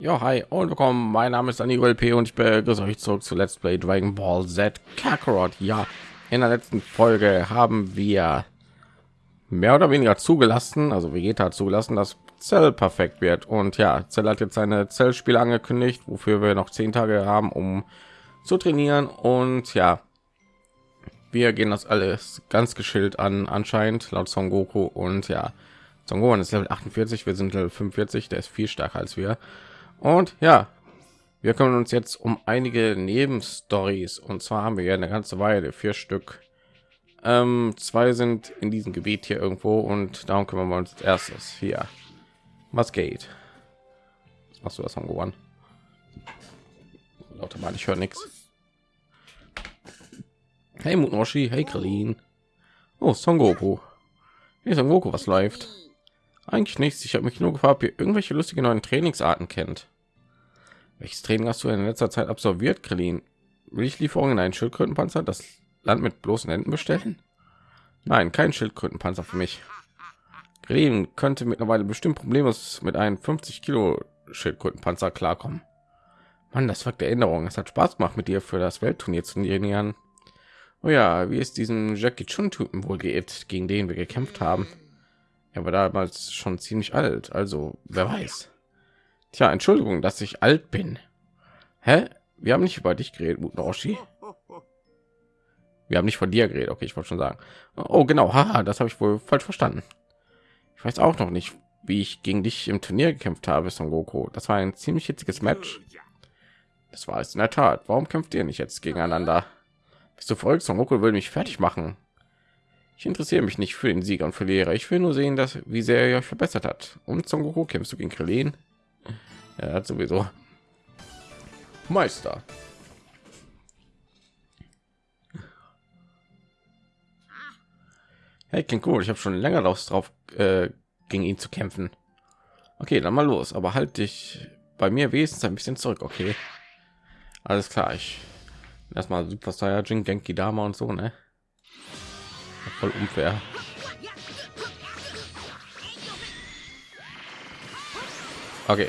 Ja, hi und willkommen. Mein Name ist Dani LP und ich begrüße euch zurück zu Let's Play Dragon Ball Z Kakarot. Ja, in der letzten Folge haben wir mehr oder weniger zugelassen, also Vegeta hat zugelassen, dass Zell perfekt wird. Und ja, Zell hat jetzt seine Zellspiele angekündigt, wofür wir noch zehn Tage haben, um zu trainieren. Und ja, wir gehen das alles ganz geschillt an, anscheinend laut Son Goku. Und ja, Son Gohan ist Level 48, wir sind Level 45, der ist viel stärker als wir. Und ja, wir kümmern uns jetzt um einige Nebenstories. Und zwar haben wir ja eine ganze Weile, vier Stück. Ähm, zwei sind in diesem Gebiet hier irgendwo und darum kümmern wir uns als erstes hier. Was geht? Hast du das angewandt? Lauter mal, ich höre nichts. Hey Mutnoshi, hey Krillin. Oh, Son Goku. Ist Son Goku, was läuft? Eigentlich nichts. Ich habe mich nur gefragt, ob ihr irgendwelche lustige neuen Trainingsarten kennt. Welches Training hast du in letzter Zeit absolviert, Krillin? Will ich Lieferungen in einen Schildkrötenpanzer das Land mit bloßen Händen bestellen? Nein, kein Schildkrötenpanzer für mich. Krillin könnte mittlerweile bestimmt problemlos mit einem 50 Kilo Schildkrötenpanzer klarkommen. Mann, das war der Änderung. Es hat Spaß gemacht, mit dir für das Weltturnier zu trainieren. Oh ja, wie ist diesen Jackie Chun Typen wohl geht, gegen den wir gekämpft haben? Er war damals schon ziemlich alt, also wer weiß. Tja, Entschuldigung, dass ich alt bin. Hä? Wir haben nicht über dich geredet, Mutnoshi. Wir haben nicht von dir geredet. Okay, ich wollte schon sagen. Oh, genau. Haha, das habe ich wohl falsch verstanden. Ich weiß auch noch nicht, wie ich gegen dich im Turnier gekämpft habe, Son Goku. Das war ein ziemlich hitziges Match. Das war es in der Tat. Warum kämpft ihr nicht jetzt gegeneinander? Bist du verrückt? Son Goku will mich fertig machen. Ich interessiere mich nicht für den Sieger und Verlierer. Ich will nur sehen, dass wie sehr er euch verbessert hat. Und Son Goku kämpfst du gegen Krillin? Er hat sowieso Meister. Hey, klingt cool. Ich habe schon länger drauf, äh, gegen ihn zu kämpfen. Okay, dann mal los. Aber halt dich bei mir wenigstens ein bisschen zurück. Okay, alles klar. Ich erstmal Super Saiyajin, Genki Dama und so, ne? Voll unfair. Okay,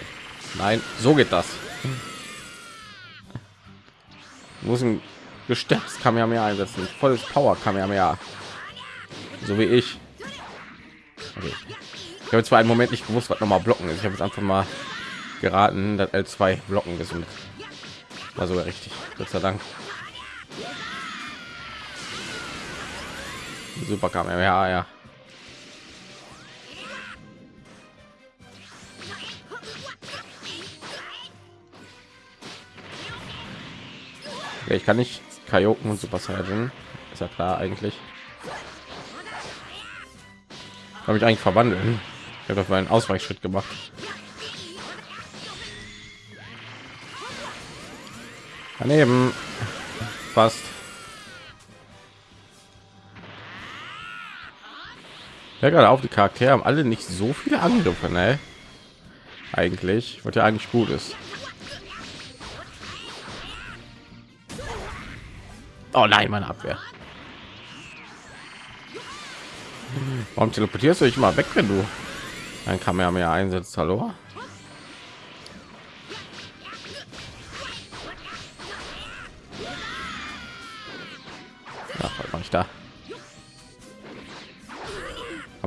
nein, so geht das. Muss ein gestärktes Kamehameha einsetzen, volles Power Kamehameha, so wie ich. Okay. Ich habe zwar einen Moment nicht gewusst, was noch mal blocken ist. Ich habe jetzt einfach mal geraten, dass L2 blocken ist sogar richtig. Gott sei Dank. Super kam ja ja. Ich kann nicht Kajoken und Super Saiyan. Ist ja klar eigentlich. Habe ich eigentlich verwandeln? Ich habe doch einen Ausweichschritt gemacht. Daneben fast. Ja, gerade auf die Charaktere haben alle nicht so viele Angriffe, ne? Eigentlich, was ja eigentlich gut ist. Oh nein, meine Abwehr. Warum teleportierst du dich mal weg, wenn du ein Kamera einsetzt? Hallo?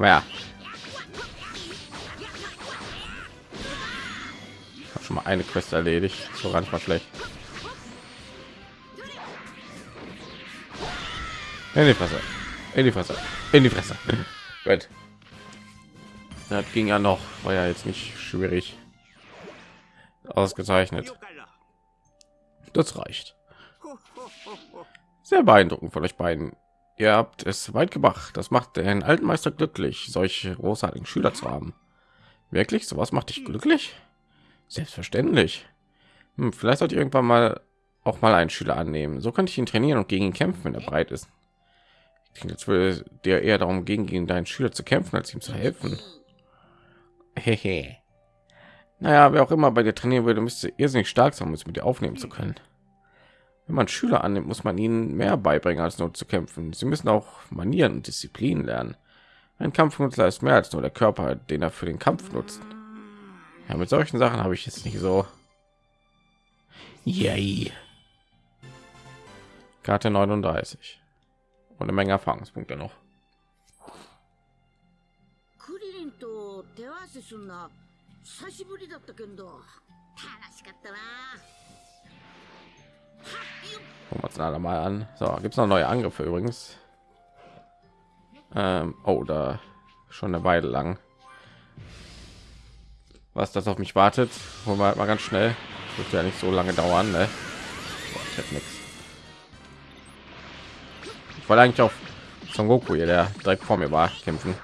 Aber ja. schon mal eine Quest erledigt. So gar nicht mal schlecht. In die Fresse. In die Fresse. In die Fresse. Gut. Das ging ja noch. War ja jetzt nicht schwierig. Ausgezeichnet. Das reicht. Sehr beeindruckend von euch beiden. Ihr habt es weit gemacht. Das macht den alten Meister glücklich, solche großartigen Schüler zu haben. Wirklich? Sowas macht dich glücklich? Selbstverständlich. Hm, vielleicht sollte irgendwann mal auch mal einen Schüler annehmen. So könnte ich ihn trainieren und gegen ihn kämpfen, wenn er breit ist. Jetzt würde dir eher darum gehen, gegen deinen Schüler zu kämpfen, als ihm zu helfen. Hehe. Naja, wer auch immer bei dir trainieren würde, müsste irrsinnig stark sein, um es mit dir aufnehmen zu können. Wenn man Schüler annimmt, muss man ihnen mehr beibringen, als nur zu kämpfen. Sie müssen auch Manieren und Disziplin lernen. Ein Kampfnutzer ist mehr als nur der Körper, den er für den Kampf nutzt. Ja, mit solchen Sachen habe ich jetzt nicht so. Yay. Karte 39 und eine Menge Erfahrungspunkte noch. クリリンと手合わせすんな久しぶりだったけど楽しかったな Gucken wir uns mal an. So, gibt es noch neue Angriffe übrigens. Ähm, oh, da schon eine Weile lang. Was das auf mich wartet, holen wir halt mal ganz schnell. Wird ja nicht so lange dauern, ne? Boah, ich hätte nichts. Ich wollte eigentlich auf Son Goku hier, der direkt vor mir war, kämpfen.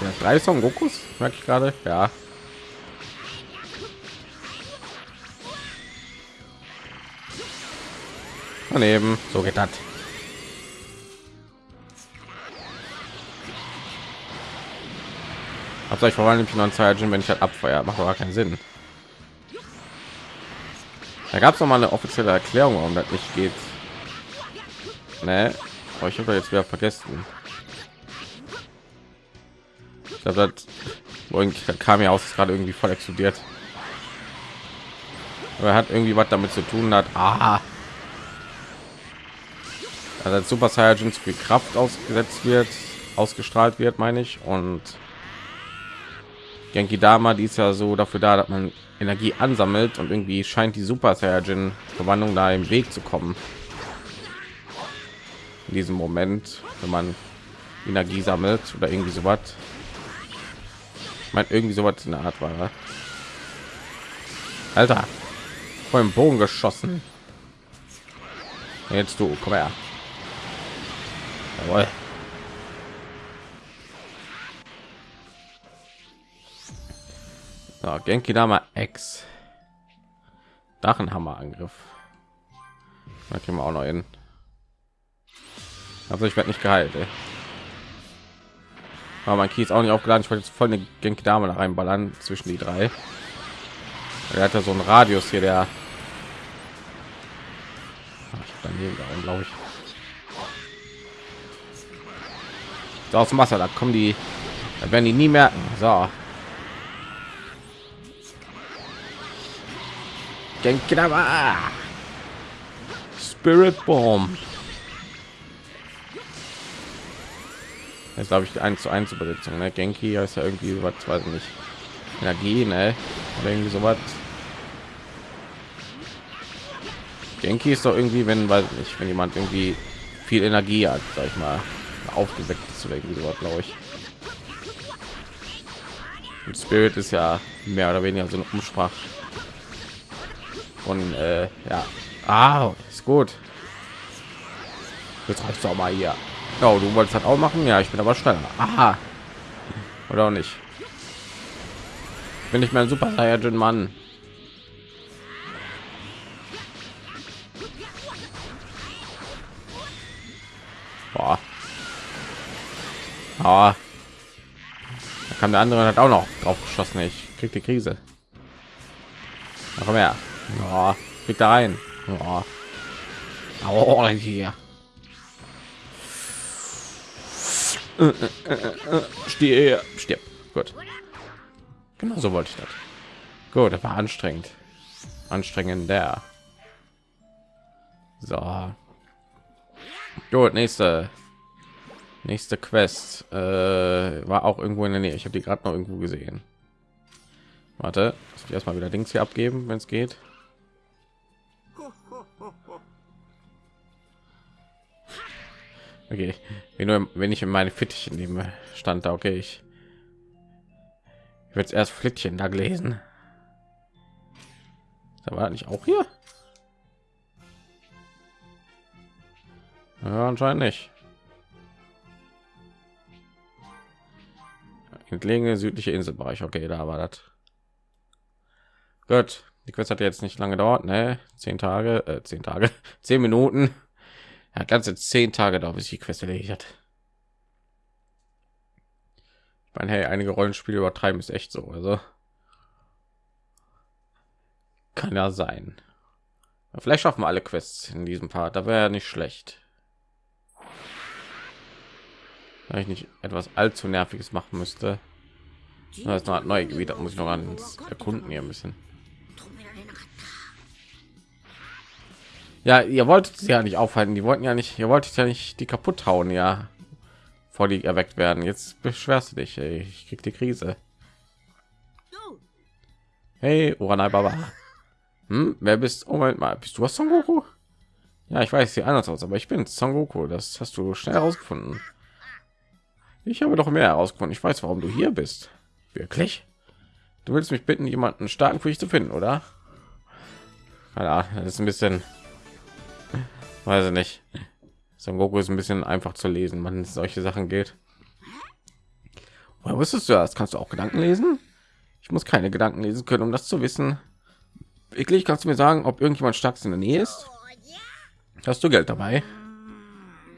Ja, drei Son Gokus, merke ich gerade. Ja, daneben. So geht das. Habt euch verwandelt ich noch Saiyajin, wenn ich halt abfeuer. Macht aber keinen sinn. Da gab es noch mal eine offizielle erklärung warum das nicht geht. Ne? aber ich habe jetzt wieder vergessen. Ich glaube das kam ja aus gerade irgendwie voll explodiert. Aber er hat irgendwie was damit zu tun hat aha also als Super Saiyajin zu viel Kraft ausgesetzt wird, ausgestrahlt wird, meine ich. Und Genki Dama, die ist ja so dafür da, dass man Energie ansammelt und irgendwie scheint die Super Saiyajin Verwandlung da im Weg zu kommen. In diesem Moment, wenn man Energie sammelt oder irgendwie so was. Ich irgendwie so was in der Art war. Alter, vor dem Bogen geschossen. Jetzt du, komm her. Jawohl. So, Genki Dama X. Dachenhammer-Angriff. Da kriegen wir auch noch hin. Also ich werde nicht geheilt. Ey. Aber mein ist auch nicht aufgeladen. Ich wollte jetzt voll eine Genki Dame da reinballern zwischen die drei. Er hat ja so einen Radius hier, der Ach, ich daneben glaube ich. So, aus dem Wasser, da kommen die, da werden die nie merken. So. Denke da mal. Spirit Bomb. Jetzt glaube ich die 1 zu 1 Übersetzung. Ne? Genki ist ja irgendwie was, weiß ich nicht. Energie, ne? Oder irgendwie so was. Genki ist doch irgendwie, wenn, weiß ich nicht, wenn jemand irgendwie viel Energie hat, sag ich mal aufgeweckt oder irgendwie so glaube ich. Und spirit ist ja mehr oder weniger so eine umsprach und äh, ja. Ah, ist gut. Jetzt reicht auch mal hier. Oh, du wolltest halt auch machen? Ja ich bin aber schneller. Aha. Oder auch nicht. Bin ich mehr ein super Saiyajin Mann? Boah. Aber da kam der andere hat auch noch drauf geschossen. Ich krieg die Krise. Noch mehr. Ja, krieg da rein. Ja. Oh, hier. Stehe, stirb. Gut. Genau so wollte ich das. Gut, das war anstrengend. Anstrengend der. So. Gut, nächste Nächste Quest äh, war auch irgendwo in der Nähe. Ich habe die gerade noch irgendwo gesehen. Warte, ich erstmal wieder Dings hier abgeben, wenn es geht. Okay, wenn, nur, wenn ich in meine Fittiche nehme, stand da okay. Ich, ich werde erst Flittchen da gelesen. Da war nicht auch hier. Ja, anscheinend nicht. Entlegene südliche Inselbereich. Okay, da war das. Gut, die Quest hat jetzt nicht lange dauert, ne? Zehn Tage, äh, zehn Tage, zehn Minuten. Ja, ganze zehn Tage dauert, bis die Quest erledigt hat. Ich meine, hey, einige Rollenspiele übertreiben ist echt so, also kann ja sein. Vielleicht schaffen wir alle Quests in diesem Part, da wäre ja nicht schlecht. ich nicht etwas allzu nerviges machen müsste. Das ist noch neue gebiet muss ich noch ans erkunden hier ein bisschen. Ja ihr wolltet sie ja nicht aufhalten die wollten ja nicht ihr wolltet ja nicht die kaputt hauen ja vor die erweckt werden. Jetzt beschwerst du dich ey. ich krieg die krise. Hey uranai baba. Hm, wer bist oh mein mal bist du was son goku? Ja ich weiß sie anders aus aber ich bin son goku das hast du schnell herausgefunden ich habe doch mehr herausgefunden. Ich weiß, warum du hier bist. Wirklich? Du willst mich bitten, jemanden starken für dich zu finden, oder? Ahnung, das ist ein bisschen, weiß ich nicht. Son Goku ist ein bisschen einfach zu lesen, wenn es solche Sachen geht. Woher wusstest du das? Kannst du auch Gedanken lesen? Ich muss keine Gedanken lesen können, um das zu wissen. Wirklich, kannst du mir sagen, ob irgendjemand stark in der Nähe ist? Hast du Geld dabei?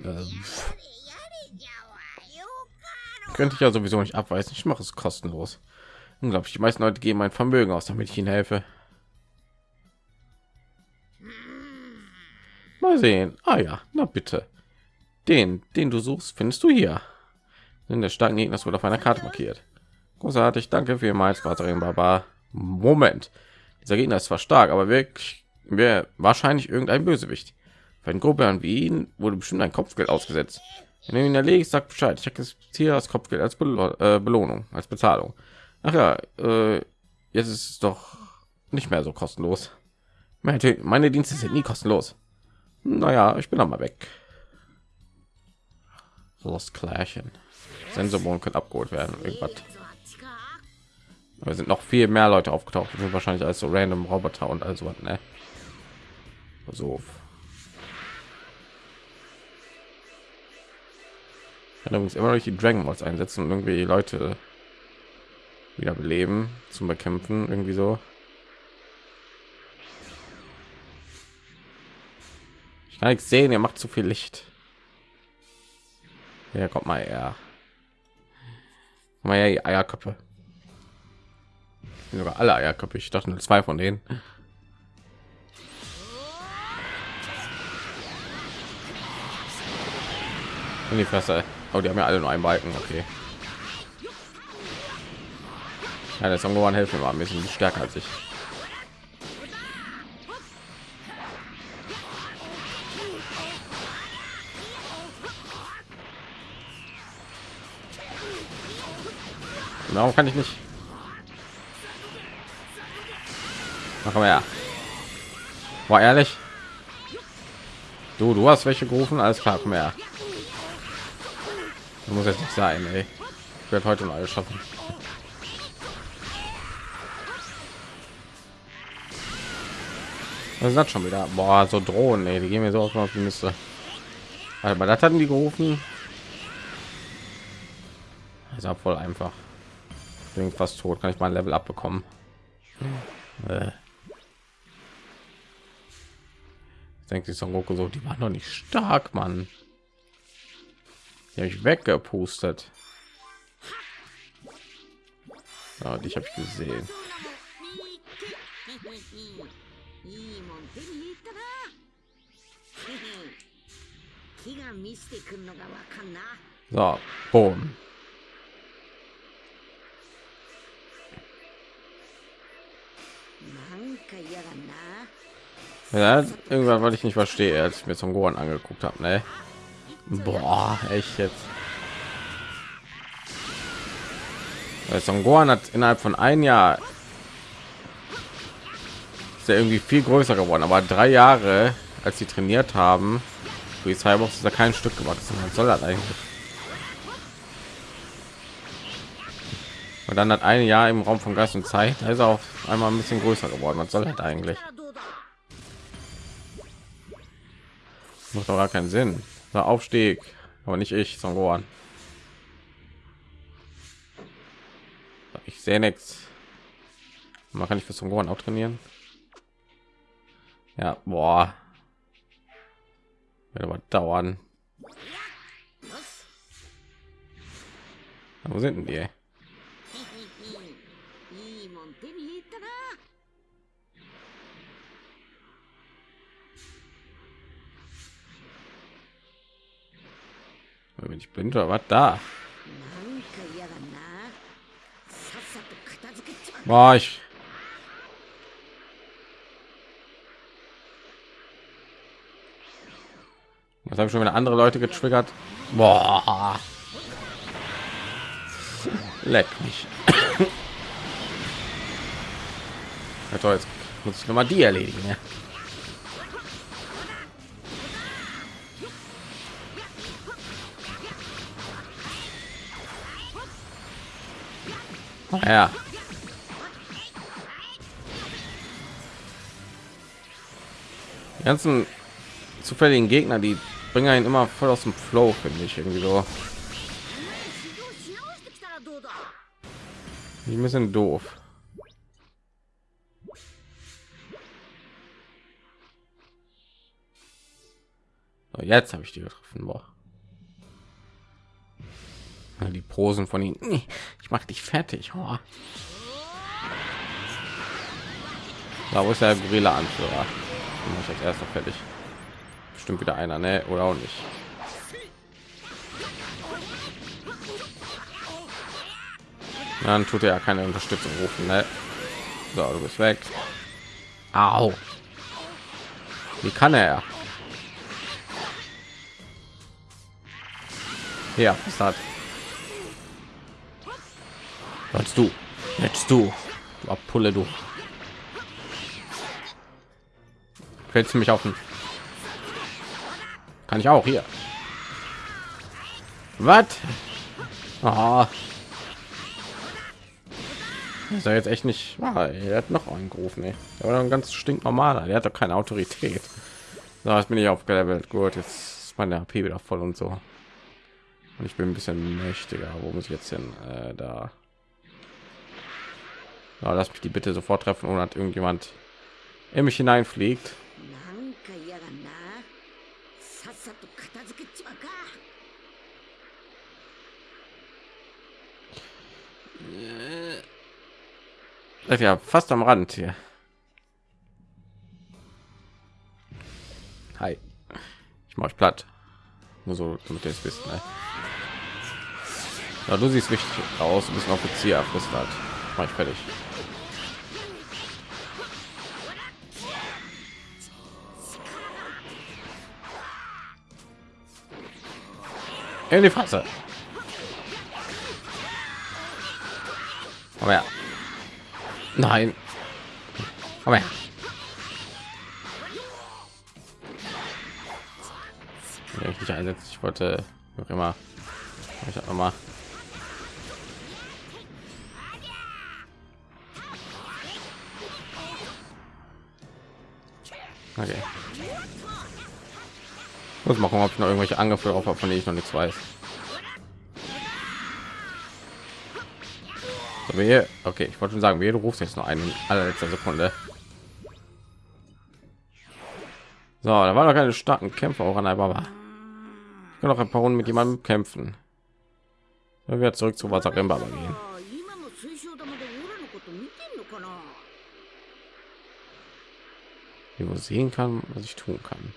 Ähm, könnte ich ja sowieso nicht abweisen. Ich mache es kostenlos. Unglaublich, die meisten Leute geben mein Vermögen aus, damit ich ihnen helfe. Mal sehen. Ah ja, na bitte. Den, den du suchst, findest du hier. Denn der starken Gegner wurde auf einer Karte markiert. Großartig, danke vielmals, Vaterin Baba. Moment, dieser Gegner ist zwar stark, aber wirklich wäre wahrscheinlich irgendein Bösewicht. Für einen Gruppe wie ihn wurde bestimmt ein Kopfgeld ausgesetzt. Wenn du ihn erlegst, sag Bescheid. Ich akzeptiere das Kopfgeld als Bel äh, Belohnung, als Bezahlung. Ach ja, äh, jetzt ist es doch nicht mehr so kostenlos. Meine, meine Dienste sind nie kostenlos. Naja, ich bin noch mal weg. Lost Klärchen. Sensorbohnen können abgeholt werden. Irgendwas. Aber sind noch viel mehr Leute aufgetaucht. Das sind wahrscheinlich als so random Roboter und also was, ne? So. Kann übrigens immer noch die Dragon Balls einsetzen und irgendwie die Leute wieder beleben zum Bekämpfen. Irgendwie so. Ich kann nichts sehen, ihr macht zu viel Licht. Ja, kommt mal her. Komm mal her, die Eierköpfe. Sogar alle Eierköpfe. Ich dachte nur zwei von denen. In die Fresse. Oh, die haben ja alle nur einen Balken. Okay. Ja, der Song helfen war ein bisschen stärker als ich. Warum kann ich nicht? Mach mal ja. War ehrlich? Du, du hast welche gerufen? Alles klar, komm her. Muss jetzt nicht sein, ey. Ich werde heute noch alles schaffen. Das schon wieder? Boah, so Drohnen, ey, die gehen mir so auf die Liste. Aber das hatten die gerufen. Ist auch voll einfach. Bin fast tot. Kann ich mal ein Level abbekommen? Äh. Denkt sich Son Goku so, die waren noch nicht stark, Mann ja ich weggepustet ah, dich habe ich gesehen. So boom. Ja, irgendwann wollte ich nicht verstehe, als ich mir zum gohan angeguckt habe ne? Boah, echt jetzt. Äh, Son Gohan hat innerhalb von ein Jahr ist er irgendwie viel größer geworden, aber drei Jahre, als sie trainiert haben, wie Cyborg ist er kein Stück gewachsen. Was soll das eigentlich? Und dann hat ein Jahr im Raum von Geist und Zeit, da ist er auf einmal ein bisschen größer geworden. Was soll das eigentlich? Macht doch gar keinen Sinn. Der Aufstieg, aber nicht ich, Son Gohan. Ich sehe nichts. Man kann ich für Son Gohan auch trainieren. Ja, boah. Wird aber dauern. Wo sind denn die? Wenn ich blind war, was da? War ich. Was habe ich schon wieder andere Leute getriggert? Boah. Leck mich. ja, toll, jetzt muss ich noch mal die erledigen. Ja. Ja. Die ganzen zufälligen Gegner, die bringen ihn immer voll aus dem Flow, finde ich irgendwie so. Ein bisschen doof. Jetzt habe ich die getroffen. Boah. Die Posen von ihnen. Ich mache dich fertig. Oh. Da wo ist der Gorilla Anführer? Den ich als erster fertig. Bestimmt wieder einer, ne? Oder auch nicht. Dann tut er ja keine Unterstützung rufen, ne? So, du bist weg. Au. Wie kann er? Ja, was hat? Was du? Jetzt du. Du Abpulle, du. Fällst du mich auf den... Kann ich auch hier. Was? Ah. Ist er jetzt echt nicht wahr? Er hat noch einen gerufen, ey. Er war ein ganz stinknormaler. Der hat doch keine Autorität. So, jetzt bin ich aufgelevelt. Gut, jetzt ist meine HP wieder voll und so. Und ich bin ein bisschen mächtiger. Wo muss ich jetzt hin? Äh, da. Ja, lass mich die bitte sofort treffen, ohne dass irgendjemand in mich hineinfliegt. Äh. Ja fast am Rand hier. Hi. Ich mache platt. Nur so, damit ihr es wisst. Ne? Ja, du siehst wichtig aus, ein bisschen Offizier erfristet. Mach fertig. In die Fresse. Aber ja. Nein. Her. Wenn ich nicht ich wollte noch immer. Ich habe noch mal. Okay. Muss mal gucken, ob ich noch irgendwelche Angriffe drauf habe, von denen ich noch nichts weiß. So, wehe. Okay, ich wollte schon sagen, du rufst jetzt noch einen in allerletzter Sekunde. So, da waren noch keine starken Kämpfer auch an der Baba. Ich kann noch ein paar Runden mit jemandem kämpfen. Wenn wir zurück zu Wasserremba gehen. Man sehen kann, was ich tun kann.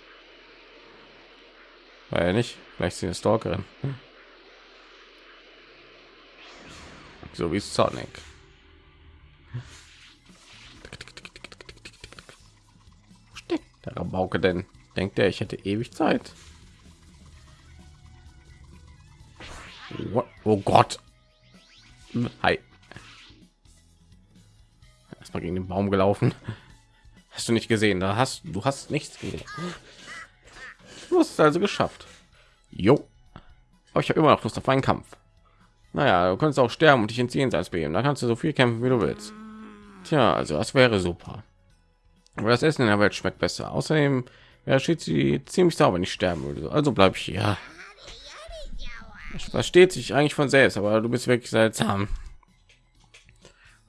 Weil nicht, vielleicht sie eine Stalkerin. Hm. So wie Sonic. Der Rabauke denn? Denkt er, ich hätte ewig Zeit? What? Oh Gott. Hi. Erstmal gegen den Baum gelaufen. Hast du nicht gesehen? Da hast du hast nichts gesehen. Du hast es also geschafft. Jo. Aber ich habe immer noch Lust auf einen Kampf. Naja, du kannst auch sterben und dich ins Jenseits begeben. Da kannst du so viel kämpfen, wie du willst. Tja, also das wäre super. Aber das Essen in der Welt schmeckt besser. Außerdem wäre sie ziemlich sauber, ich sterben würde. Also bleib ich hier. Das versteht sich eigentlich von selbst, aber du bist wirklich seltsam.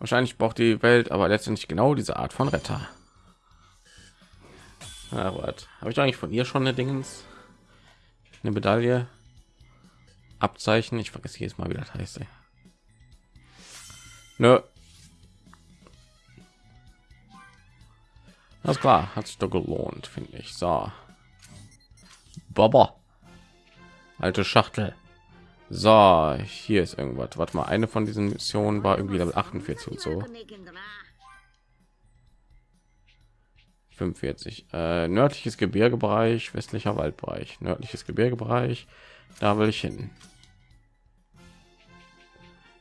Wahrscheinlich braucht die Welt aber letztendlich genau diese Art von Retter. Na, was? Habe ich eigentlich von ihr schon eine Dingens? Eine Medaille? Abzeichen? Ich vergesse jedes Mal, wie das heißt. Nö. Das klar, hat sich doch gelohnt, finde ich. So. Baba. Alte Schachtel. So, hier ist irgendwas. Warte mal, eine von diesen Missionen war irgendwie Level 48 und so. 45. Äh, nördliches Gebirgebereich, westlicher Waldbereich, nördliches Gebirgebereich. Da will ich hin.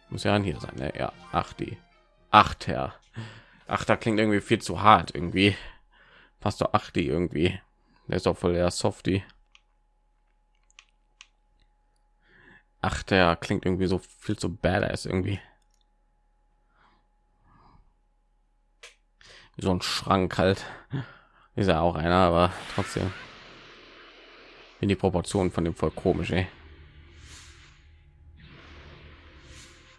Muss ja hier sein, ne? Ja, ach die. Acht her. Ach, da klingt irgendwie viel zu hart irgendwie. Passt doch acht die irgendwie. Der ist auch voll der Softie. Ach, der klingt irgendwie so viel zu badass irgendwie. So ein Schrank halt. Ist ja auch einer, aber trotzdem. In die Proportionen von dem voll komisch, ey.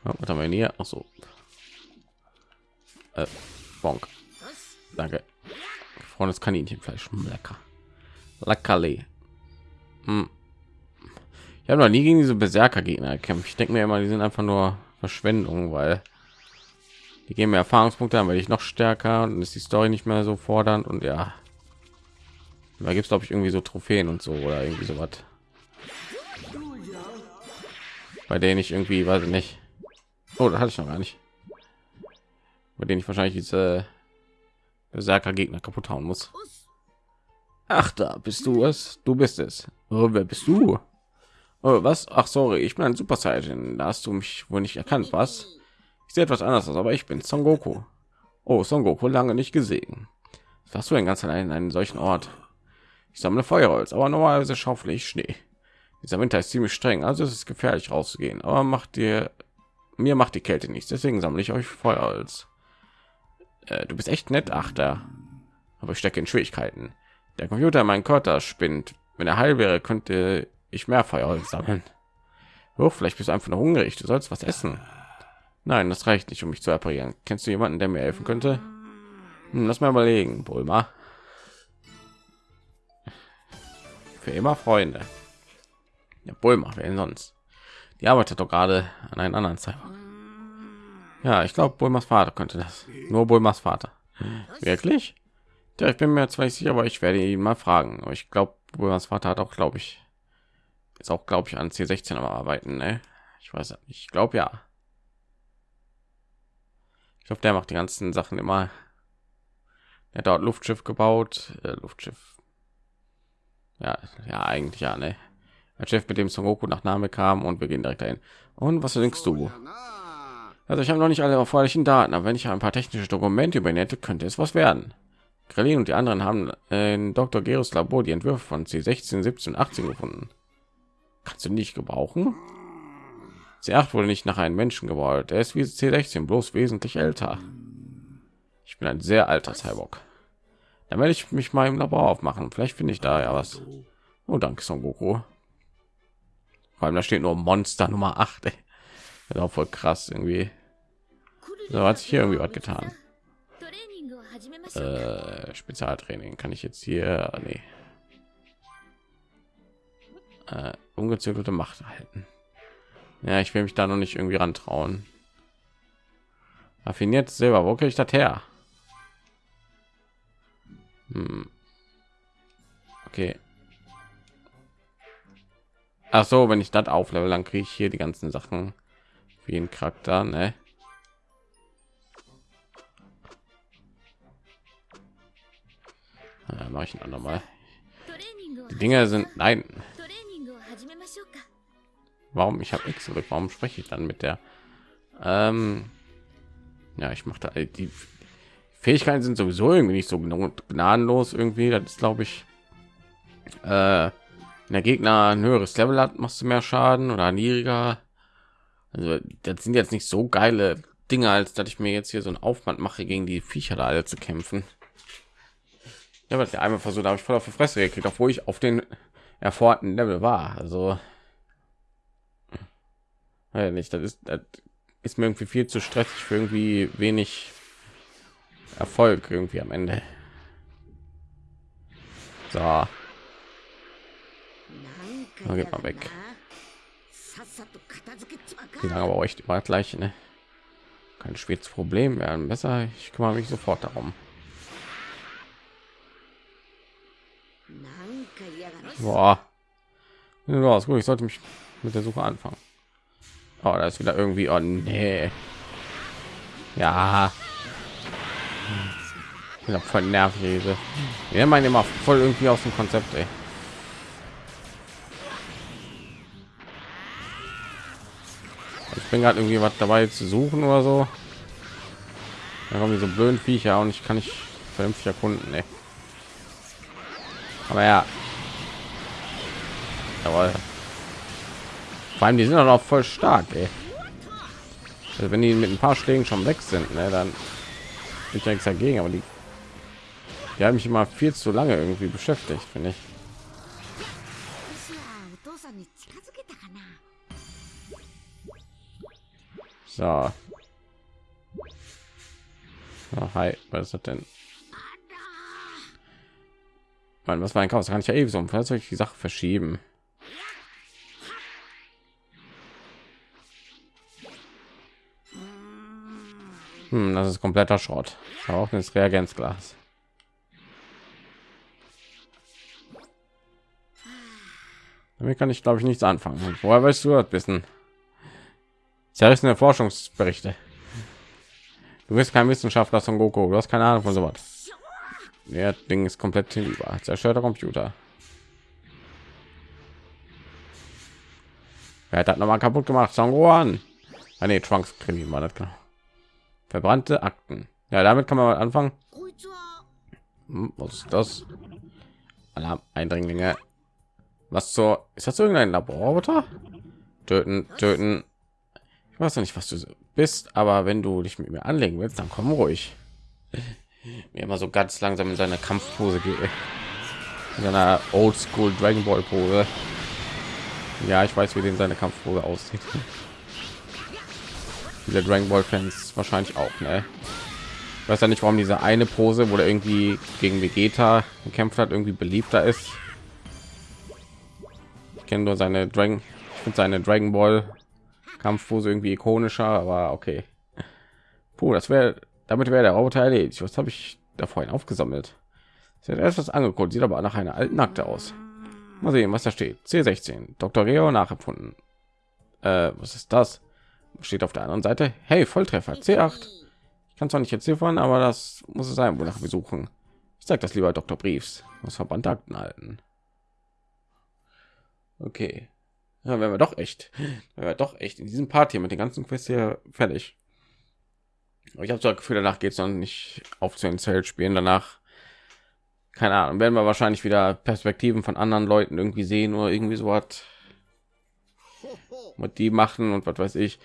Ja, was haben wir hier? Ach so. Äh, bonk. Danke. Freundes Kaninchenfleisch. Lecker. Leckerli. Hm. Ich habe noch nie gegen diese Berserker Gegner gekämpft. Ich denke mir immer, die sind einfach nur Verschwendung, weil die geben mir Erfahrungspunkte, dann werde ich noch stärker und ist die Story nicht mehr so fordernd und ja, da gibt es glaube ich irgendwie so Trophäen und so oder irgendwie so was, bei denen ich irgendwie weiß ich nicht. Oh, hatte ich noch gar nicht. Bei denen ich wahrscheinlich diese Berserker Gegner kaputt hauen muss. Ach, da bist du es. Du bist es. Oh, wer bist du? Oh, was? Ach, sorry, ich bin ein Super Saiyan. Da hast du mich wohl nicht erkannt, was? Ich sehe etwas anders aus, aber ich bin Son Goku. Oh, Son Goku, lange nicht gesehen. Was hast du denn ganz allein in einen solchen Ort? Ich sammle Feuerholz, aber normalerweise schaufle ich Schnee. Dieser Winter ist ziemlich streng, also ist es gefährlich rauszugehen. Aber macht dir mir macht die Kälte nichts, deswegen sammle ich euch Feuerholz. Äh, du bist echt nett, Achter. Aber ich stecke in Schwierigkeiten. Der Computer mein Körper spinnt. Wenn er heil wäre, könnte ich mehr Feuerholz sammeln. Hoch, vielleicht bist du einfach nur hungrig. Du sollst was essen. Nein, das reicht nicht, um mich zu reparieren. Kennst du jemanden, der mir helfen könnte? Hm, lass mal überlegen, Bulma. Für immer Freunde. Ja, Bulma, wer denn sonst? Die arbeitet doch gerade an einem anderen Cyber. Ja, ich glaube, Bulmas Vater könnte das. Nur Bulmas Vater. Wirklich? Ja, ich bin mir zwar nicht sicher, aber ich werde ihn mal fragen. Aber ich glaube, Bulmas Vater hat auch, glaube ich, ist auch, glaube ich, an C16 am Arbeiten. Ne? Ich weiß nicht. Ich glaube ja. Ich glaube, der macht die ganzen Sachen immer. Er dort Luftschiff gebaut, äh, Luftschiff. Ja, ja, eigentlich ja, ne. Der Chef, mit dem Son Goku nach Name kam und wir gehen direkt dahin. Und was denkst du? Also ich habe noch nicht alle erforderlichen Daten, aber wenn ich ein paar technische Dokumente über ihn hätte, könnte es was werden. Krillin und die anderen haben in Dr. Geros Labor die Entwürfe von C16, 17, 18 gefunden. Kannst du nicht gebrauchen? C8 wurde nicht nach einem Menschen gebaut. Er ist wie C16, bloß wesentlich älter. Ich bin ein sehr alter Cyborg. Dann werde ich mich mal im Labor aufmachen. Vielleicht finde ich da ja was. Oh, danke, Son Goku. Vor allem da steht nur Monster Nummer 8. Ey. Das auch voll krass irgendwie. So hat sich hier irgendwie was getan. Äh, Spezialtraining kann ich jetzt hier, nee. Äh, ungezügelte Macht erhalten. Ja, ich will mich da noch nicht irgendwie rantrauen. Raffiniert Silber, wo kriege ich das her? Hm. Okay. Ach so, wenn ich das auflevel, dann kriege ich hier die ganzen Sachen wie ein Charakter, ne? Mache ich ein andermal. Die Dinge sind nein. Warum? Ich habe X zurück. Warum spreche ich dann mit der? Ähm, ja, ich mache die Fähigkeiten sind sowieso irgendwie nicht so gnadenlos irgendwie. Das ist, glaube ich, äh, wenn der Gegner ein höheres Level hat, machst du mehr Schaden oder niedriger. Also das sind jetzt nicht so geile Dinge, als dass ich mir jetzt hier so einen Aufwand mache, gegen die Viecher da alle zu kämpfen. Ja, aber der einmal versucht, habe ich voll auf die Fresse gekriegt, obwohl ich auf den erforderten Level war. Also ja, nicht, das ist, das ist mir irgendwie viel zu stressig für irgendwie wenig Erfolg irgendwie am Ende. So. Dann geht mal weg. Die aber euch immer gleich, ne? Kein schweres Problem werden besser. Ich kümmere mich sofort darum. Boah. Ja, gut. Ich sollte mich mit der Suche anfangen. Oh, da ist wieder irgendwie. Oh nee. Ja. Ja, voll nervig diese. Wir meinen immer voll irgendwie aus dem Konzept, ey. Ich bin gerade irgendwie was dabei zu suchen oder so. Da kommen diese blöden Viecher und ich kann nicht vernünftig erkunden, ey. Aber ja. Jawohl. Vor allem, die sind doch auch voll stark, ey. Also wenn die mit ein paar Schlägen schon weg sind, ne, dann bin ich ja nichts dagegen, aber die, die haben mich immer viel zu lange irgendwie beschäftigt, finde ich. So. Oh, hi, was ist das denn? Mann, was war ein Chaos? Da kann ich ja ewig so um Fahrzeug die Sache verschieben. Hm, das ist kompletter Schrott. Auch ins Reagenzglas. Damit kann ich glaube ich nichts anfangen. Woher weißt du das wissen? Zerrissene Forschungsberichte. Du bist kein Wissenschaftler von Goku. Du hast keine Ahnung von sowas. Der Ding ist komplett hinüber. Zerstörter Computer. Wer hat das noch mal kaputt gemacht? Son Gohan. Ah, nee, Trunks Krimi war das genau. Verbrannte Akten. Ja, damit kann man anfangen. Hm, was ist das? Alarm Eindringlinge. Was zur? Ist das irgendein Laborroboter? Töten, töten. Ich weiß nicht, was du bist, aber wenn du dich mit mir anlegen willst, dann komm ruhig. Mir immer so ganz langsam in seiner Kampfpose geht. In seiner Oldschool Dragon Ball Pose. Ja, ich weiß, wie den seine Kampfpose aussieht. Diese Dragon Ball Fans wahrscheinlich auch, ne? Ich weiß ja nicht, warum diese eine Pose, wo er irgendwie gegen Vegeta gekämpft hat, irgendwie beliebter ist. Ich kenne nur seine Dragon, ich finde seine Dragon Ball Kampfpose irgendwie ikonischer, aber okay. Puh, das wäre, damit wäre der Roboter erledigt. Was habe ich da vorhin aufgesammelt? Sie hat erst was angeguckt, sieht aber nach einer alten Akte aus. Mal sehen, was da steht. C16, Dr. Reo nachempfunden. Äh, was ist das? Steht auf der anderen Seite. Hey, Volltreffer, C8 kann zwar nicht entziffern, aber das muss es sein, wonach wir suchen. Ich sage das lieber Dr. Briefs aus verbannte Akten halten. Okay, ja, wenn wir doch echt, wenn wir doch echt in diesem Part hier mit den ganzen Quests hier fertig. Aber ich habe so das Gefühl, danach geht es noch nicht auf zu den Zelt spielen. Danach, keine Ahnung, werden wir wahrscheinlich wieder Perspektiven von anderen Leuten irgendwie sehen oder irgendwie so was, was die machen und was weiß ich.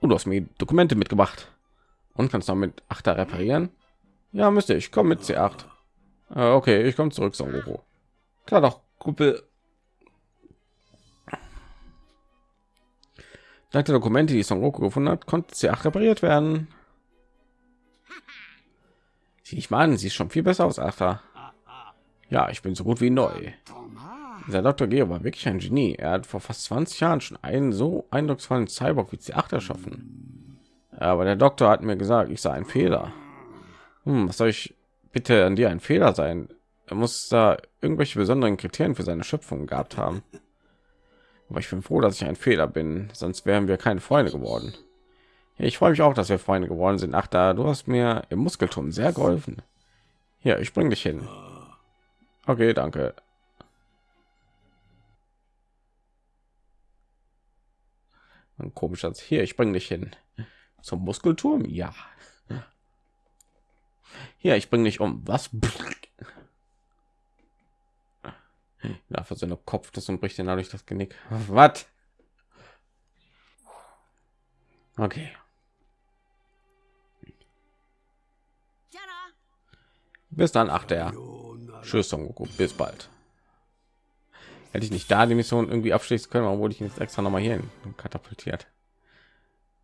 Und du hast mir Dokumente mitgebracht und kannst damit Achter reparieren. Ja, müsste ich. Komm mit C8. Äh, okay, ich komme zurück, Son Goku. Klar doch, Kumpel. Dank der Dokumente, die Son Goku gefunden hat, konnte C8 repariert werden. Ich an, sie ist schon viel besser aus Achter. Ja, ich bin so gut wie neu. Der Dr. Geo war wirklich ein Genie. Er hat vor fast 20 Jahren schon einen so eindrucksvollen Cyborg wie C8 erschaffen. Aber der Doktor hat mir gesagt, ich sei ein Fehler. Hm, was soll ich bitte an dir ein Fehler sein? Er muss da irgendwelche besonderen Kriterien für seine Schöpfung gehabt haben. Aber ich bin froh, dass ich ein Fehler bin, sonst wären wir keine Freunde geworden. Ich freue mich auch, dass wir Freunde geworden sind. Ach, da du hast mir im Muskelturm sehr geholfen. Ja, ich bringe dich hin. Okay, danke. ein komischer hier ich bringe dich hin. Zum muskelturm? Ja. Hier ich bringe dich um. Was? Ja für seine kopf das und bricht ihn dadurch das genick. Was? Okay. Bis dann achte er tschüss Son Goku. bis bald hätte ich nicht da die Mission irgendwie abschließen können, obwohl ich jetzt extra noch mal hierhin katapultiert.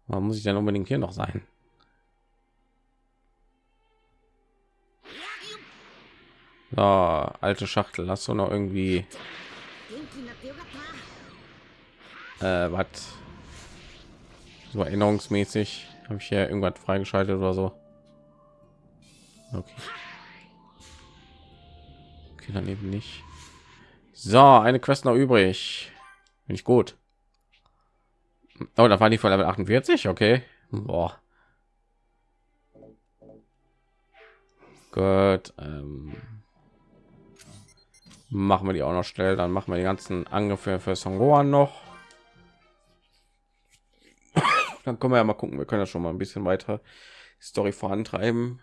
Warum muss ich dann unbedingt hier noch sein? So, alte Schachtel, hast du noch irgendwie äh, was so erinnerungsmäßig habe ich hier irgendwas freigeschaltet oder so? Okay, okay dann eben nicht. So, eine Quest noch übrig. Bin ich gut. Oh, da war die von Level 48, okay. Boah. Gut. Ähm machen wir die auch noch schnell. Dann machen wir die ganzen Angriffe für Son Gohan noch. Dann können wir ja mal gucken. Wir können ja schon mal ein bisschen weiter Story vorantreiben.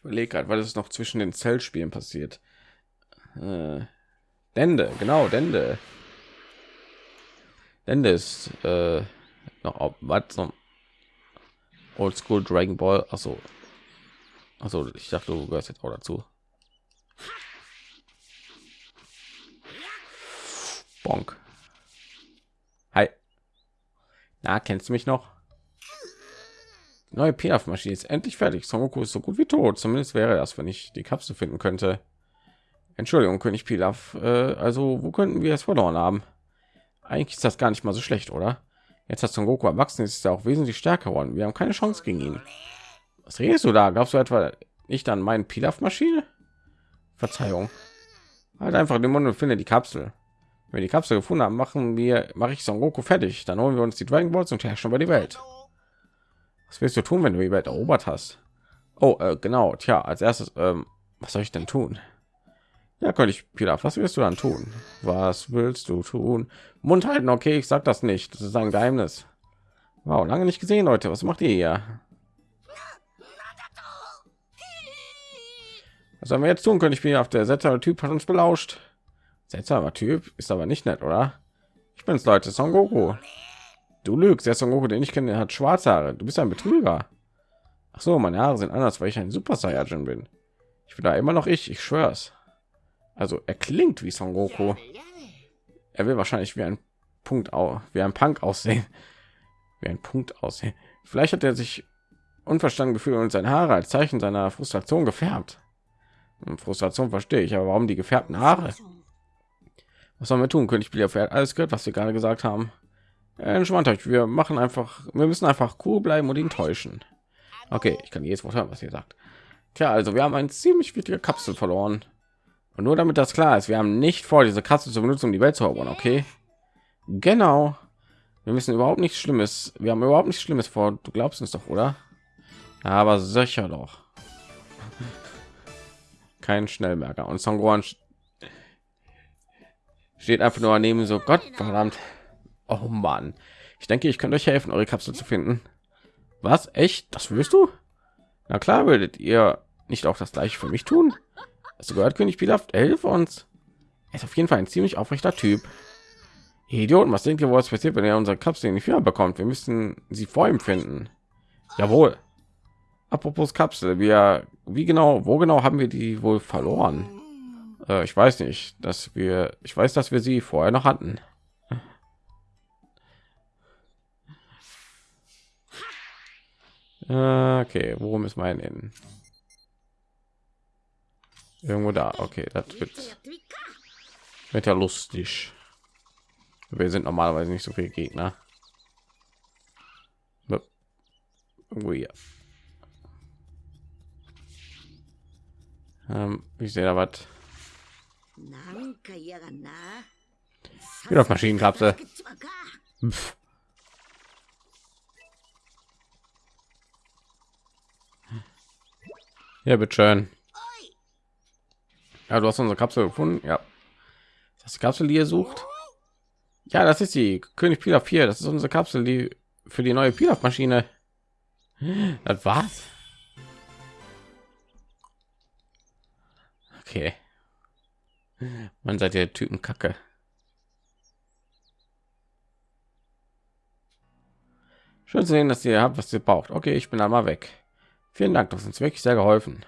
Ich überlege gerade, weil es noch zwischen den Zellspielen passiert. Äh, Dende, genau, Dende. Dende ist äh, noch was zum Oldschool Dragon Ball. Achso, also ich dachte, du gehörst jetzt auch dazu. Bonk. Hi. Na, kennst du mich noch? Neue Pilaf-Maschine ist endlich fertig. Son Goku ist so gut wie tot. Zumindest wäre das, wenn ich die Kapsel finden könnte. Entschuldigung, König Pilaf. Äh, also, wo könnten wir es verloren haben? Eigentlich ist das gar nicht mal so schlecht, oder? Jetzt hat Son Goku erwachsen, ist er auch wesentlich stärker geworden. Wir haben keine Chance gegen ihn. Was redest du da? Glaubst du etwa nicht an meinen Pilaf-Maschine? Verzeihung. Halt einfach den Mund und finde die Kapsel. Wenn wir die Kapsel gefunden haben, machen wir, mache ich Son Goku fertig. Dann holen wir uns die Dragon Balls und herrschen über die Welt. Was willst du tun, wenn du die Welt erobert hast? Oh, äh, genau. Tja, als erstes, ähm, was soll ich denn tun? Ja, könnte ich Pilaf. Was willst du dann tun? Was willst du tun? Mund halten. Okay, ich sag das nicht. Das ist ein Geheimnis. Wow, lange nicht gesehen, Leute. Was macht ihr hier? Was sollen wir jetzt tun? Könnte ich mir auf der seltsame Typ hat uns belauscht. Seltsamer Typ ist aber nicht nett, oder? Ich bin's, Leute. Son Goku. Du lügst. Der Son Goku, den ich kenne, hat schwarze Haare. Du bist ein Betrüger. Ach so, meine Haare sind anders, weil ich ein Super Saiyajin bin. Ich bin da immer noch ich. Ich schwör's. Also er klingt wie Son Goku. Er will wahrscheinlich wie ein Punkt auch wie ein Punk aussehen. Wie ein Punkt aussehen. Vielleicht hat er sich unverstanden gefühlt und seine Haare als Zeichen seiner Frustration gefärbt. Frustration verstehe ich, aber warum die gefärbten Haare? Was sollen wir tun? König Billy fährt alles gehört, was wir gerade gesagt haben. Entspannt euch, wir machen einfach, wir müssen einfach cool bleiben und ihn täuschen. Okay, ich kann Wort hören, was ihr sagt. Tja, also wir haben eine ziemlich wichtige Kapsel verloren. Und nur damit das klar ist, wir haben nicht vor, diese Kapsel zu benutzen, die Welt zu erobern, okay? Genau. Wir müssen überhaupt nichts Schlimmes, wir haben überhaupt nichts Schlimmes vor. Du glaubst uns doch, oder? Aber sicher doch kein Schnellmerker. Und Songron steht einfach nur neben so Gott verdammt. Oh Mann. Ich denke, ich könnte euch helfen, eure Kapsel zu finden. Was? Echt? Das willst du? Na klar, würdet ihr nicht auch das gleiche für mich tun? Hast du gehört, König Pilaf? Hilf uns. Er ist auf jeden Fall ein ziemlich aufrechter Typ. Idioten, was denkt ihr, was passiert, wenn er unsere Kapsel nicht wieder bekommt? Wir müssen sie vor ihm finden. Jawohl. Apropos Kapsel, wir, wie genau, wo genau haben wir die wohl verloren? Äh, ich weiß nicht, dass wir, ich weiß, dass wir sie vorher noch hatten. Okay, worum ist mein in? Irgendwo da. Okay, das wird, wird ja lustig. Wir sind normalerweise nicht so viele Gegner. Irgendwo hier. Ähm, ich sehe da was. Wieder auf Maschinenkapsel. Pff. Ja, bitte schön. Ja, du hast unsere Kapsel gefunden. Ja. Das Kapsel, die ihr sucht. Ja, das ist die König Pilaf 4. Das ist unsere Kapsel, die für die neue Pilaf-Maschine. Das war's. Okay. Man seid ihr Typen Kacke. Schön zu sehen, dass ihr habt, was ihr braucht. Okay, ich bin einmal weg. Vielen Dank, das uns wirklich sehr geholfen.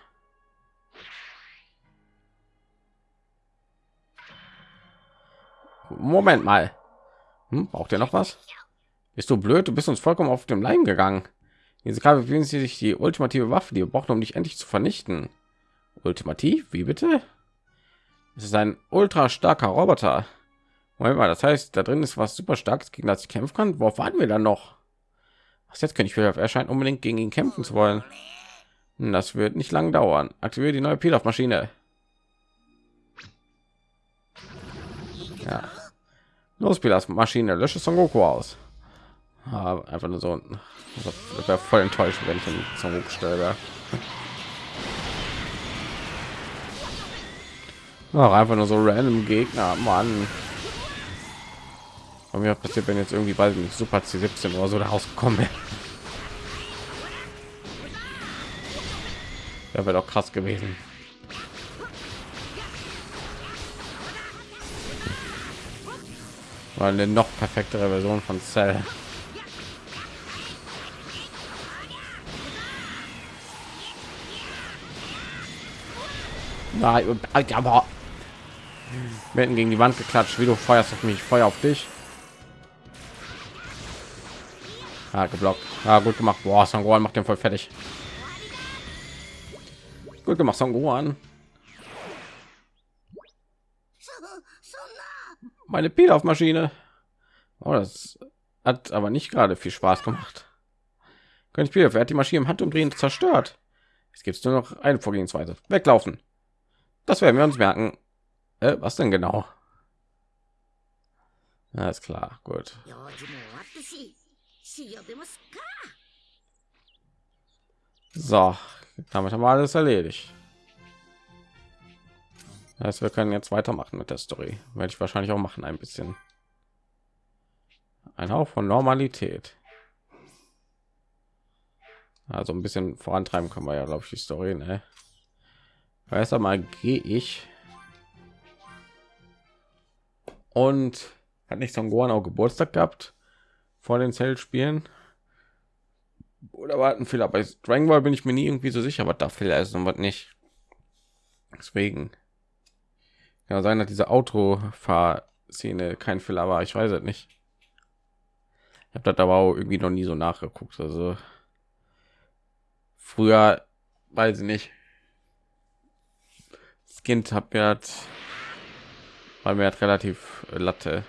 Moment mal. Hm, braucht ihr noch was? Bist du blöd? Du bist uns vollkommen auf dem Leim gegangen. Diese Kabel befinden sich die ultimative Waffe, die wir brauchen, um dich endlich zu vernichten. Ultimativ? Wie bitte? Es ist ein ultra starker Roboter. Moment mal, das heißt, da drin ist was super starkes, gegen das ich kämpfen kann. Worauf warten wir dann noch? Was jetzt kann ich für erscheint unbedingt gegen ihn kämpfen zu wollen. Das wird nicht lang dauern. Aktiviere die neue Pilaf-Maschine. Ja. Los, Pilas Maschine, lösche Son Goku aus. Ah, einfach nur so das wäre voll enttäuscht, wenn ich ihn zum Hoch stelle. Ach, einfach nur so random Gegner, Mann. Und mir passiert, wenn jetzt irgendwie bald nicht Super C17 oder so da rausgekommen wäre. Ja, wäre doch krass gewesen. War eine noch perfektere Version von Cell. Nein, aber hätten gegen die Wand geklatscht, wie du feuerst auf mich, Feuer auf dich. Ah, geblockt. Ah, gut gemacht. Boah, Sangohan macht den voll fertig. Gut gemacht, Sangohan. Meine Pilaf-Maschine. Oh, das hat aber nicht gerade viel Spaß gemacht. Ich Pilaf, er hat die Maschine im Handumdrehen zerstört. Es gibt nur noch eine Vorgehensweise. Weglaufen. Das werden wir uns merken. Äh, was denn genau? Alles klar, gut. So, damit haben wir alles erledigt. Das wir können jetzt weitermachen mit der Story. Werde ich wahrscheinlich auch machen ein bisschen. Ein Hauch von Normalität. Also ein bisschen vorantreiben können wir ja, glaube ich, die Story. Ne? Erst einmal gehe ich und hat nicht Son Gohan auch Geburtstag gehabt vor den Zelt-Spielen oder warten Fehler bei Dragon Ball bin ich mir nie irgendwie so sicher, was da Fehler ist und was nicht. Deswegen kann sein, dass diese Autofahrszene kein Fehler war. Ich weiß es nicht. Ich habe das aber auch irgendwie noch nie so nachgeguckt. Also früher weiß ich nicht das Kind hat mir hat, weil mir hat relativ Latte.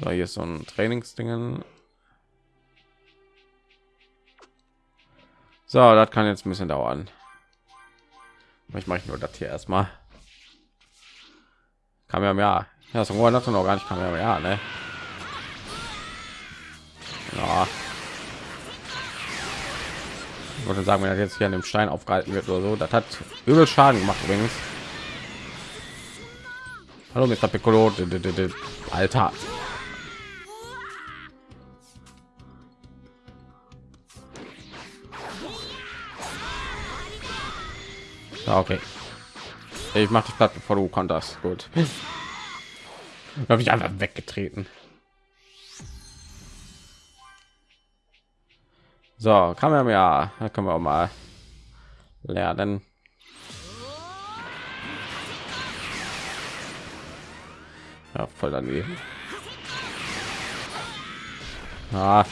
So, hier ist so ein Trainingsdingen. So, das kann jetzt ein bisschen dauern. Ich mache nur das hier erstmal. Kam ja mehr. Ja, so noch gar nicht kam ja mehr, ne? Ja wollte sagen, wenn er jetzt hier an dem Stein aufgehalten wird oder so, das hat übel Schaden gemacht übrigens. Hallo Mr. Piccolo, Alter. Okay. Ich mache dich platt, bevor du konntest. Gut. habe ich einfach weggetreten. So, kann man ja, da können wir auch mal lernen. Ja, voll daneben. Ah.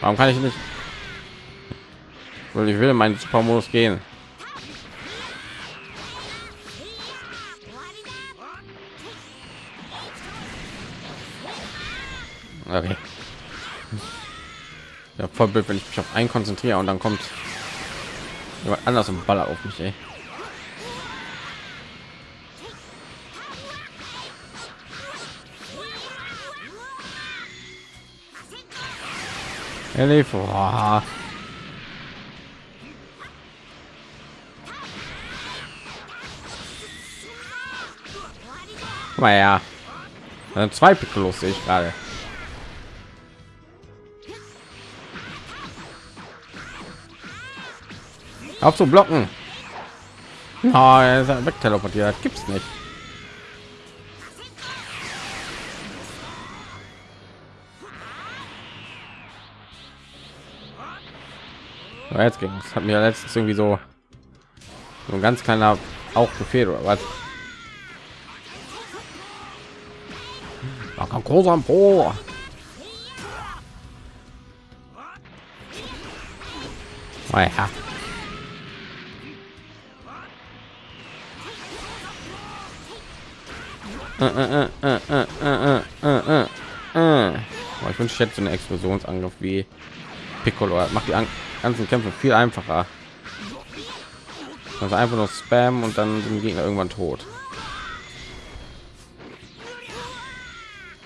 Warum kann ich nicht? Weil ich will in meinen Supermodus gehen. Okay. Ja, voll blöd, wenn ich mich auf einen konzentriere und dann kommt jemand anders im Baller auf mich, ey. Elif, oh. mal ja. Zwei Piccolos sehe ich gerade. auf zu blocken oh, er ist weg teleportiert gibt's nicht Jetzt ging es hat mir letztens irgendwie so, so ein ganz kleiner auch befehl oder was großer. Oh ja. Aber ich wünsche hätte so einen Explosionsangriff wie Piccolo. Macht die ganzen Kämpfe viel einfacher. Also einfach nur Spam und dann sind die Gegner irgendwann tot.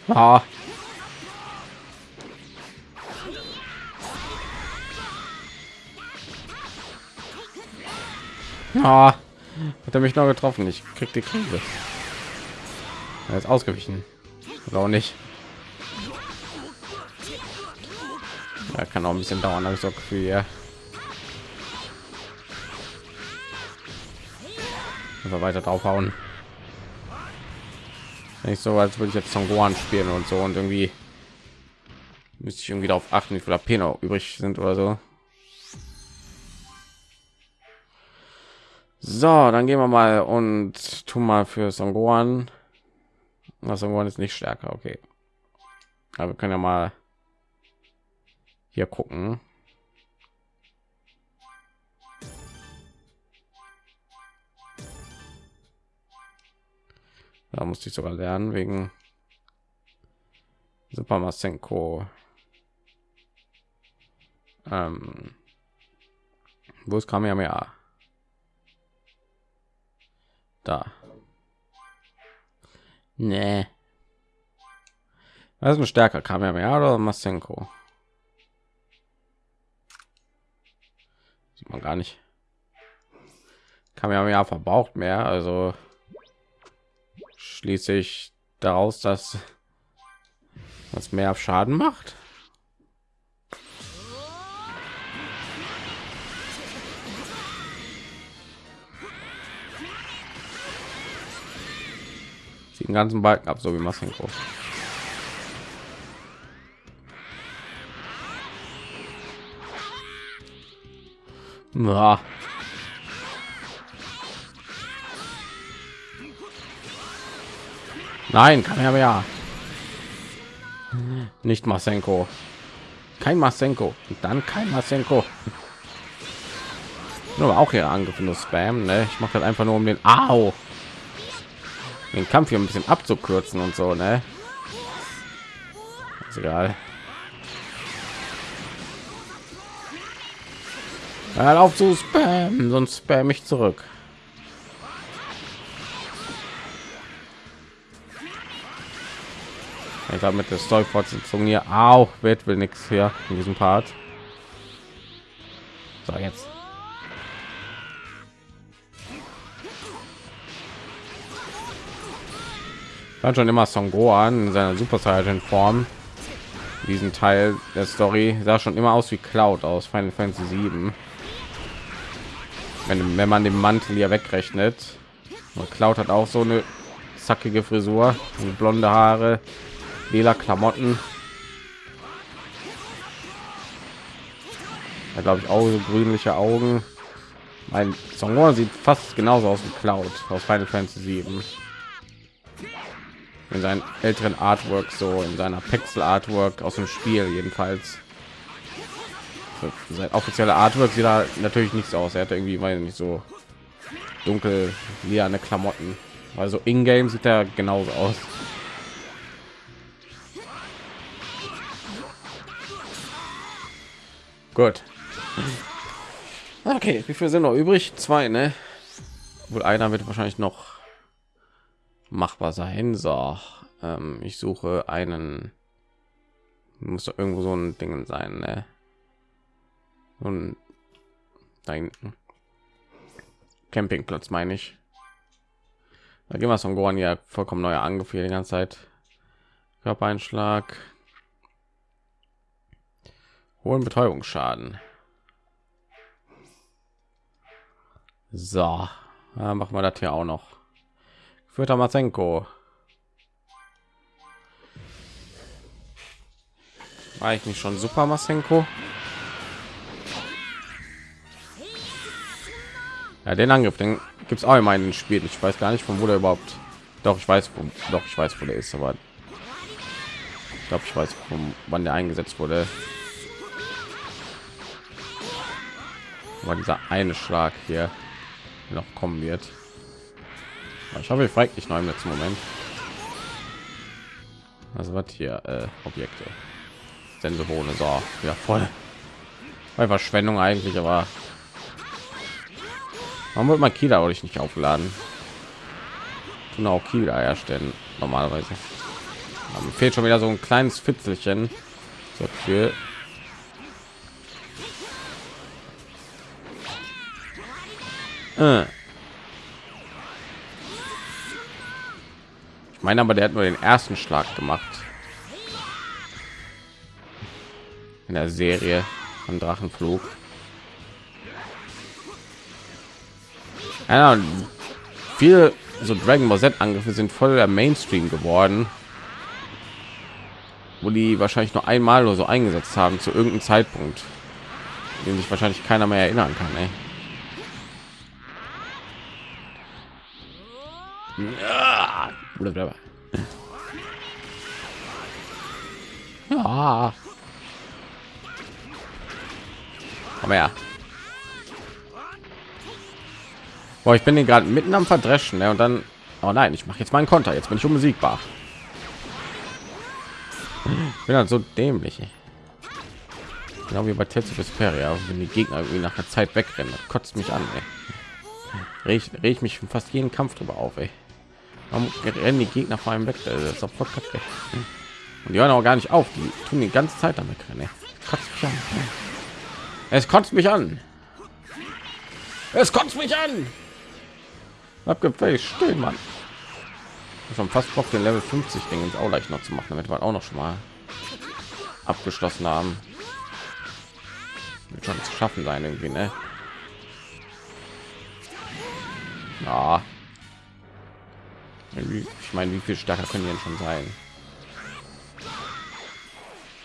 Ah. Ah. Hat er mich noch getroffen? Ich krieg die Krise. Er ist ausgewichen. Oder auch nicht. Ja, kann auch ein bisschen dauern, habe ich so Gefühl, ja. Einfach weiter draufhauen. Nicht so, als würde ich jetzt Son Gohan spielen und so und irgendwie müsste ich irgendwie darauf achten, wie viel AP noch übrig sind oder so. So, dann gehen wir mal und tun mal für Son. Son Gohan ist nicht stärker, okay. Aber wir können ja mal hier gucken. Da musste ich sogar lernen wegen Super Masenko. Ähm, wo ist Kamehameha? Da. Nee. Was ist ein stärker Kamehameha oder Masenko? Sieht man gar nicht. Kamehameha verbraucht mehr, also schließe ich daraus, dass was mehr Schaden macht. Den ganzen Balken ab, so wie Masenko. Ja. Nein, kann er ja. Nicht Masenko. Kein Masenko. Und dann kein Masenko. Nur auch hier angriffen Spam. Ne? Ich mache das einfach nur um den Au. Den Kampf hier ein bisschen abzukürzen und so. Ne? Ist egal. Hör auf zu spam, sonst spam ich zurück. Ich glaube mit der Story Fortsetzung hier auch wird will nichts hier in diesem Part. So jetzt. War schon immer Son Gohan in seiner Super Saiyan Form. Diesen Teil der Story sah schon immer aus wie Cloud aus Final Fantasy 7. Wenn, wenn man den Mantel hier wegrechnet. Und Cloud hat auch so eine zackige Frisur blonde Haare, lila Klamotten. Ja, glaube ich auch so grünliche Augen. Mein Song sieht fast genauso aus wie Cloud aus Final Fantasy 7. In seinen älteren Artwork so in seiner Pixel Artwork aus dem Spiel jedenfalls. Sein offizieller Artwork sieht da natürlich nichts aus. Er hat irgendwie weil nicht so dunkel liane Klamotten. Also in Game sieht er genauso aus. Gut. Okay, wie viel sind noch übrig? Zwei, ne? Wohl einer wird wahrscheinlich noch machbar sein. So, ähm, ich suche einen. Muss doch irgendwo so ein Ding sein, ne? Und da. Campingplatz meine ich. Da gehen wir von Gohan ja vollkommen neuer angefühlt die ganze Zeit. Körpereinschlag. Hohen Betäubungsschaden. So, ja, machen wir das hier auch noch. Führter Mazenko. War ich nicht schon super Masenko? Ja, den Angriff, den gibt es auch in den Spiel. Ich weiß gar nicht, von wo der überhaupt. Doch, ich weiß, wo, doch, ich weiß, wo der ist, aber ich glaube, ich weiß, von wann der eingesetzt wurde. war dieser eine Schlag hier noch kommen wird. Ich hoffe, ich fragt nicht neu im letzten Moment. Also was hier äh, Objekte. Sensobohne. So, ja voll. Bei Verschwendung eigentlich, aber warum wird man Kila euch nicht aufladen? Und auch Kila herstellen normalerweise. Aber fehlt schon wieder so ein kleines Fitzelchen. So für äh. Ich meine aber, der hat nur den ersten Schlag gemacht. In der Serie von Drachenflug. Ja, viele so Dragon Ball Z Angriffe sind voll der Mainstream geworden, wo die wahrscheinlich nur einmal oder so eingesetzt haben zu irgendeinem Zeitpunkt, den sich wahrscheinlich keiner mehr erinnern kann. Ey. Ja. Aber ja. Boah, ich bin den gerade mitten am Verdreschen, ne? Und dann, oh nein, ich mache jetzt meinen Konter. Jetzt bin ich unbesiegbar. Ich bin halt so dämlich. Genau wie bei Tetsu Vesperia, wenn die Gegner irgendwie nach einer Zeit wegrennen, kotzt mich an. Ey. Reg, mich fast jeden Kampf drüber auf. Ey. Warum rennen die Gegner vor allem weg? Das ist voll kacke. Und die hören auch gar nicht auf. Die tun die ganze Zeit damit rennen. Kotzt mich an. Es kotzt mich an. Es kotzt mich an. Abgefällt, still, Mann. Schon fast Bock, den Level 50 Ding ins auch leicht noch zu machen, damit wir auch noch schon mal abgeschlossen haben. Wird schon zu schaffen sein irgendwie, ne? Ja. Ich meine, wie viel stärker können denn schon sein?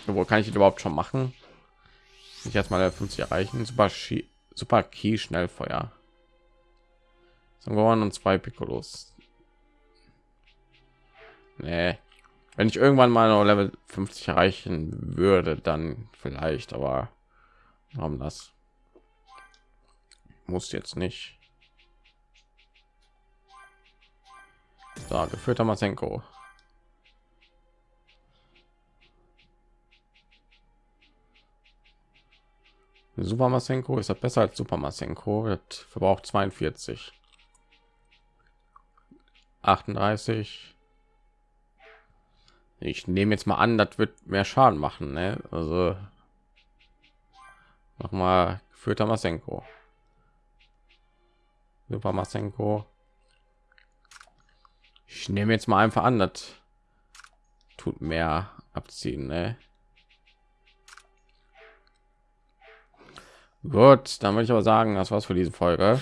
Wo kann ich überhaupt schon machen? Ich jetzt mal 50 erreichen. Super, Ski, super Key Schnellfeuer. Son und zwei Piccolos. Nee. Wenn ich irgendwann mal noch Level 50 erreichen würde, dann vielleicht, aber warum das? Muss jetzt nicht. So, geführter Masenko. Super Masenko ist das besser als Super Masenko. Verbraucht 42. 38 ich nehme jetzt mal an das wird mehr schaden machen ne? also noch mal führt masenko super masenko ich nehme jetzt mal einfach an das tut mehr abziehen ne? gut dann würde ich aber sagen das war's für diese folge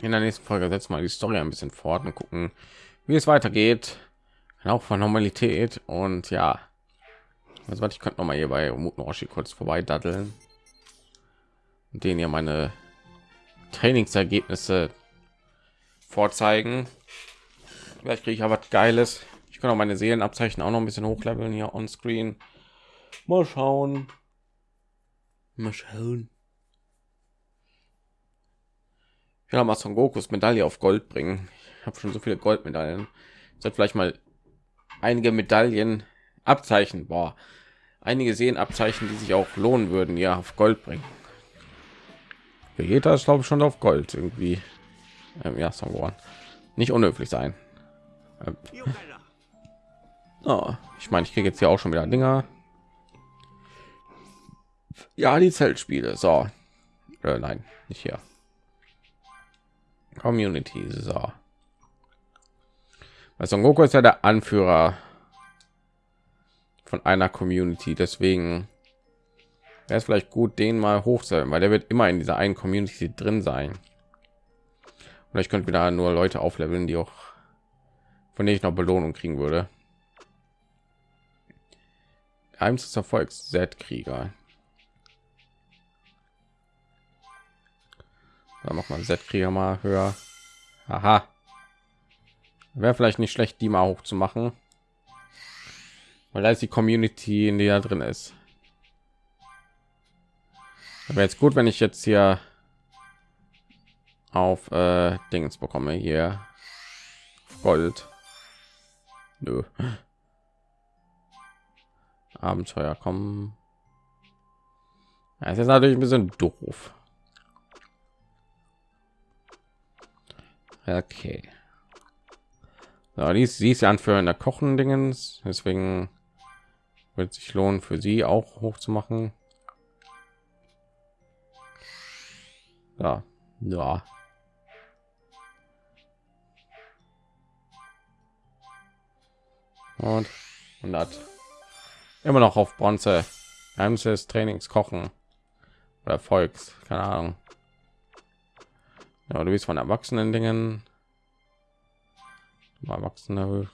in der nächsten Folge setzen wir die Story ein bisschen fort und gucken, wie es weitergeht. Auch von Normalität und ja, also ich könnte noch mal hier bei Mutnoshi kurz vorbei daddeln und denen ja meine Trainingsergebnisse vorzeigen. Vielleicht kriege ich aber Geiles. Ich kann auch meine Seelenabzeichen auch noch ein bisschen hochleveln hier on Screen. Mal schauen. Mal schauen. Ja mal Son Gokus Medaille auf Gold bringen. Ich habe schon so viele Goldmedaillen. Sollte vielleicht mal einige Medaillen Abzeichen, boah, einige sehen Abzeichen, die sich auch lohnen würden, ja auf Gold bringen. Vegeta ist glaube ich schon auf Gold irgendwie. Ähm, ja, Son. Nicht unhöflich sein. Ähm. Oh, ich meine, ich kriege jetzt hier auch schon wieder Dinger. Ja, die Zeltspiele. So, äh, nein, nicht hier. Community. So. Weil Son Goku ist ja der Anführer von einer Community, deswegen wäre es vielleicht gut, den mal hochzuhalten, weil der wird immer in dieser einen Community drin sein. Und ich könnte wieder nur Leute aufleveln, die auch von denen ich noch Belohnung kriegen würde. Eins des Erfolgs Z-Krieger. Dann noch mal Z-Krieger mal höher. Aha. Wäre vielleicht nicht schlecht, die mal hoch zu machen. Weil da ist die Community, in der drin ist. Aber jetzt gut, wenn ich jetzt hier auf äh, Dings bekomme hier Gold. Nö. Abenteuer kommen. Es ist natürlich ein bisschen doof. Okay. So, die ist, sie ist ja anführender Kochen Dingens, deswegen wird sich lohnen für sie auch hoch zu machen. Ja, ja. Und 100. Immer noch auf Bronze. Geheimnis Trainings kochen oder Volks, keine Ahnung. Ja, du bist von erwachsenen Dingen. Erwachsene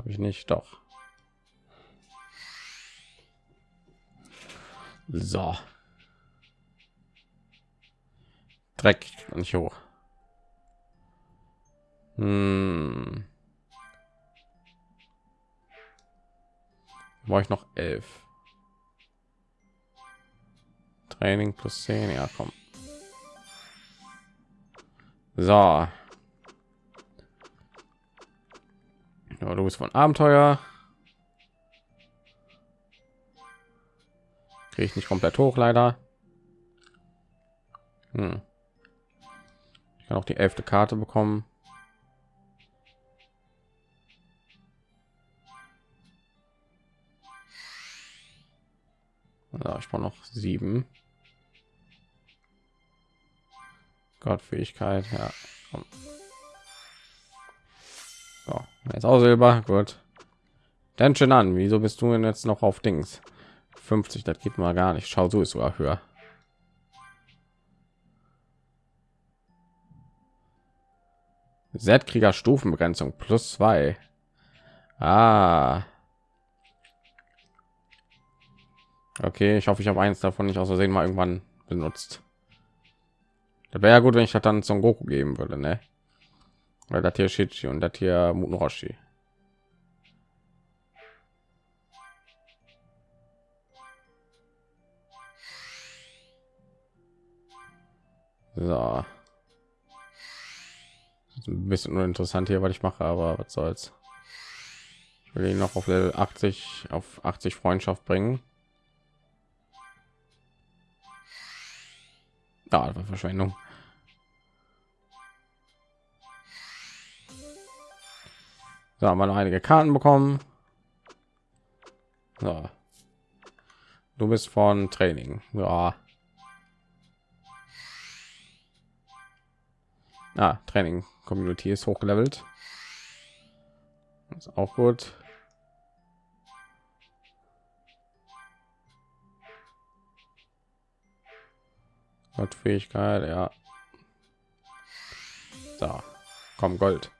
habe ich nicht, doch. So. Dreck nicht hoch. Hm. War ich noch elf. Training plus 10, ja komm. So. Ja, du bist von Abenteuer. Kriege ich nicht komplett hoch, leider. Hm. Ich kann auch die elfte Karte bekommen. Ja, ich brauche noch sieben. Gottfähigkeit, ja. So, jetzt auch Silber, gut. Dann schon an, wieso bist du denn jetzt noch auf Dings? 50, das geht mal gar nicht. Schau, so ist sogar höher. Z-Krieger Stufenbegrenzung plus zwei. Ah. Okay, ich hoffe, ich habe eins davon nicht aus Versehen mal irgendwann benutzt. Da wäre ja gut, wenn ich das dann zum Goku geben würde, ne? Weil das hier Shichi und das hier Muten Roshi. So. ein bisschen uninteressant hier, was ich mache, aber was soll's. Ich will ihn noch auf Level 80 auf 80 Freundschaft bringen. Ja, war Verschwendung. So, haben wir noch einige Karten bekommen. So. Du bist von Training. Ja. Ah, Training Community ist hochgelevelt. Ist auch gut. Hat Fähigkeit, ja. Da, komm Gold.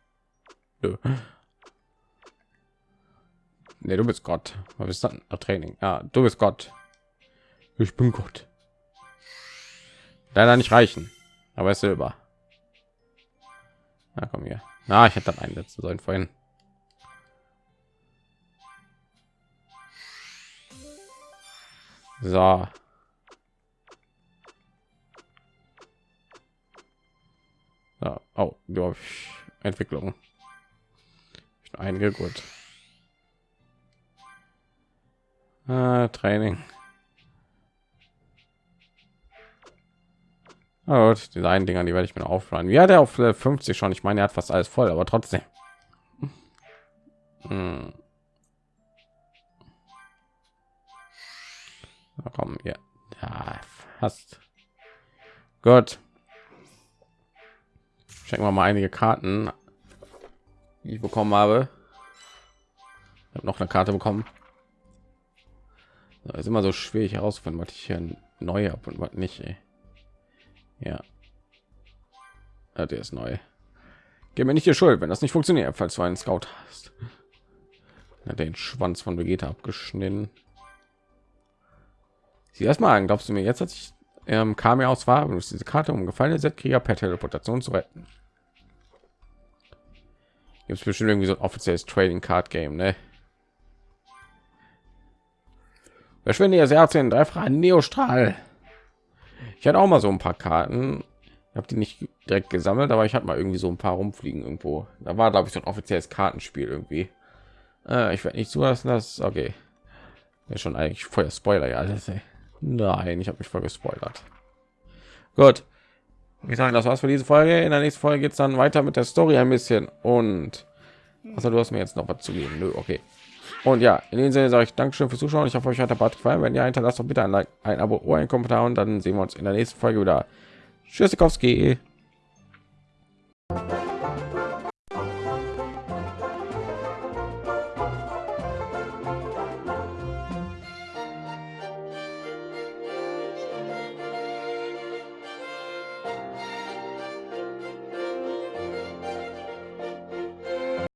Nö. Nee, du bist Gott. Was ist dann? Training. Ja, du bist Gott. Ich bin Gott. Leider nicht reichen, aber ist Silber. Na komm hier. Na, ich hätte dann einsetzen sollen vorhin. So. Ja, oh, ja, Entwicklung. Einige gut. Ah, Training. Oh, die einen Dinger, die werde ich mir aufladen. Ja, der auf 50 schon. Ich meine, er hat fast alles voll, aber trotzdem. Hm. Na komm, ja. ja, fast. Gut. Checken wir mal einige Karten, die ich bekommen habe. Ich habe noch eine Karte bekommen. Das ist immer so schwierig herausfinden, was ich hier neu habe und was nicht. Ey. Ja. ja, der ist neu. Gib mir nicht die Schuld, wenn das nicht funktioniert, falls du einen Scout hast. Ja, den Schwanz von Vegeta abgeschnitten. Sie erstmal an, glaubst du mir jetzt, als ich ähm, kam ja aus war, diese Karte um gefallene Z-Krieger per Teleportation zu retten? Gibt es bestimmt irgendwie so ein offizielles Trading Card Game, ne? Verschwinde ihr Herz in dreifachen Neostrahl. Ich hatte auch mal so ein paar Karten. Habe die nicht direkt gesammelt, aber ich hatte mal irgendwie so ein paar rumfliegen irgendwo. Da war glaube ich so ein offizielles Kartenspiel irgendwie. Äh, ich werde nicht zulassen, dass okay. Ja, schon eigentlich voll Spoiler ja alles. Ey. Nein, ich habe mich voll gespoilert. Gut. Ich sage, das war's für diese Folge. In der nächsten Folge geht es dann weiter mit der Story ein bisschen und also du hast mir jetzt noch was zu geben. Nö, okay. Und ja, in dem Sinne sage ich Dankeschön fürs Zuschauen. Ich hoffe, euch hat der Part gefallen. Wenn ihr hinterlasst doch bitte ein Like, ein Abo, ein Kommentar und dann sehen wir uns in der nächsten Folge wieder. Tschüss.